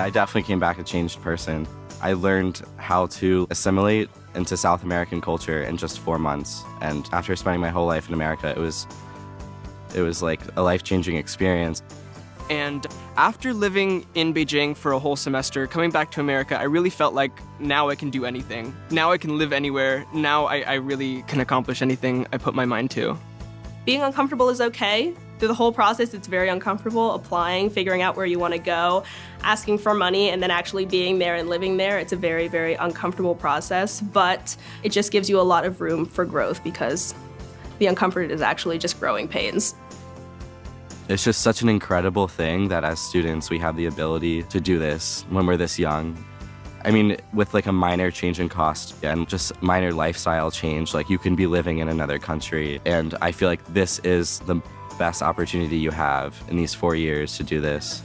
I definitely came back a changed person. I learned how to assimilate into South American culture in just four months. And after spending my whole life in America, it was it was like a life-changing experience. And after living in Beijing for a whole semester, coming back to America, I really felt like now I can do anything. Now I can live anywhere. Now I, I really can accomplish anything I put my mind to. Being uncomfortable is okay. Through the whole process, it's very uncomfortable applying, figuring out where you want to go, asking for money, and then actually being there and living there. It's a very, very uncomfortable process, but it just gives you a lot of room for growth because the uncomfort is actually just growing pains. It's just such an incredible thing that as students we have the ability to do this when we're this young. I mean, with like a minor change in cost and just minor lifestyle change, like you can be living in another country. And I feel like this is the best opportunity you have in these four years to do this.